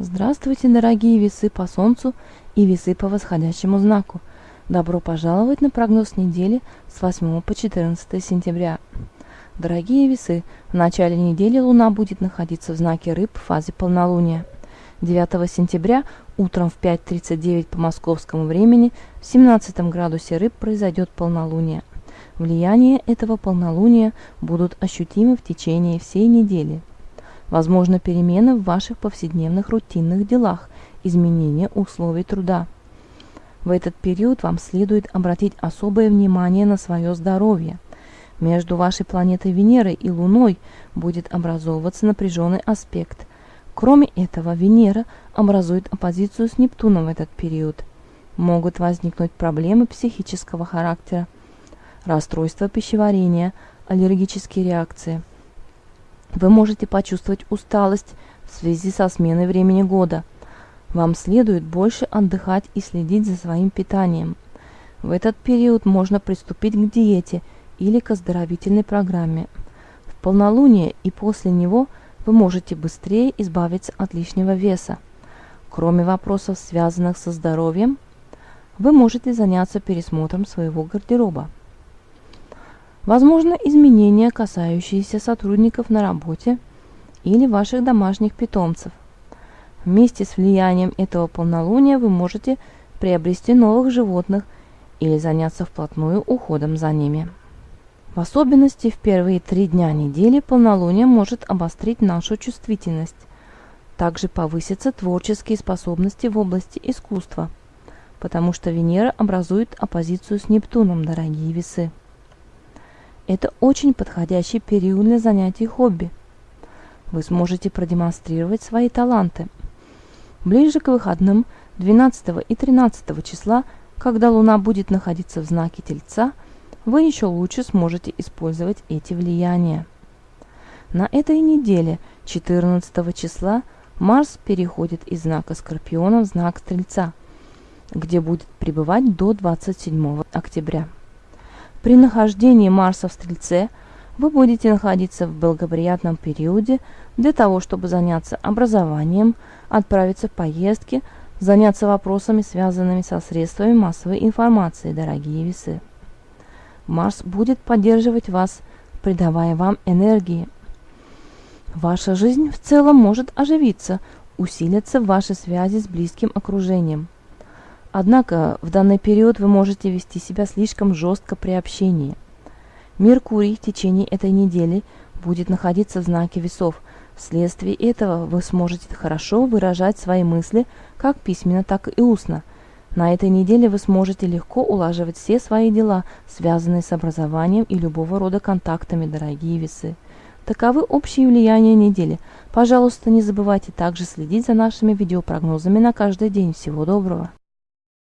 Здравствуйте, дорогие весы по Солнцу и весы по восходящему знаку. Добро пожаловать на прогноз недели с 8 по 14 сентября. Дорогие весы, в начале недели Луна будет находиться в знаке Рыб в фазе полнолуния. 9 сентября утром в 5.39 по московскому времени в 17 градусе Рыб произойдет полнолуние. Влияние этого полнолуния будут ощутимы в течение всей недели – Возможно перемены в ваших повседневных рутинных делах, изменение условий труда. В этот период вам следует обратить особое внимание на свое здоровье. Между вашей планетой Венерой и Луной будет образовываться напряженный аспект. Кроме этого, Венера образует оппозицию с Нептуном в этот период. Могут возникнуть проблемы психического характера, расстройства пищеварения, аллергические реакции – вы можете почувствовать усталость в связи со сменой времени года. Вам следует больше отдыхать и следить за своим питанием. В этот период можно приступить к диете или к оздоровительной программе. В полнолуние и после него вы можете быстрее избавиться от лишнего веса. Кроме вопросов, связанных со здоровьем, вы можете заняться пересмотром своего гардероба. Возможно изменения, касающиеся сотрудников на работе или ваших домашних питомцев. Вместе с влиянием этого полнолуния вы можете приобрести новых животных или заняться вплотную уходом за ними. В особенности в первые три дня недели полнолуние может обострить нашу чувствительность. Также повысятся творческие способности в области искусства, потому что Венера образует оппозицию с Нептуном, дорогие весы. Это очень подходящий период для занятий хобби. Вы сможете продемонстрировать свои таланты. Ближе к выходным 12 и 13 числа, когда Луна будет находиться в знаке Тельца, вы еще лучше сможете использовать эти влияния. На этой неделе 14 числа Марс переходит из знака Скорпиона в знак Стрельца, где будет пребывать до 27 октября. При нахождении Марса в Стрельце вы будете находиться в благоприятном периоде для того, чтобы заняться образованием, отправиться в поездки, заняться вопросами, связанными со средствами массовой информации, дорогие весы. Марс будет поддерживать вас, придавая вам энергии. Ваша жизнь в целом может оживиться, усилиться ваши связи с близким окружением – Однако в данный период вы можете вести себя слишком жестко при общении. Меркурий в течение этой недели будет находиться в знаке весов. Вследствие этого вы сможете хорошо выражать свои мысли как письменно, так и устно. На этой неделе вы сможете легко улаживать все свои дела, связанные с образованием и любого рода контактами, дорогие весы. Таковы общие влияния недели. Пожалуйста, не забывайте также следить за нашими видеопрогнозами на каждый день. Всего доброго!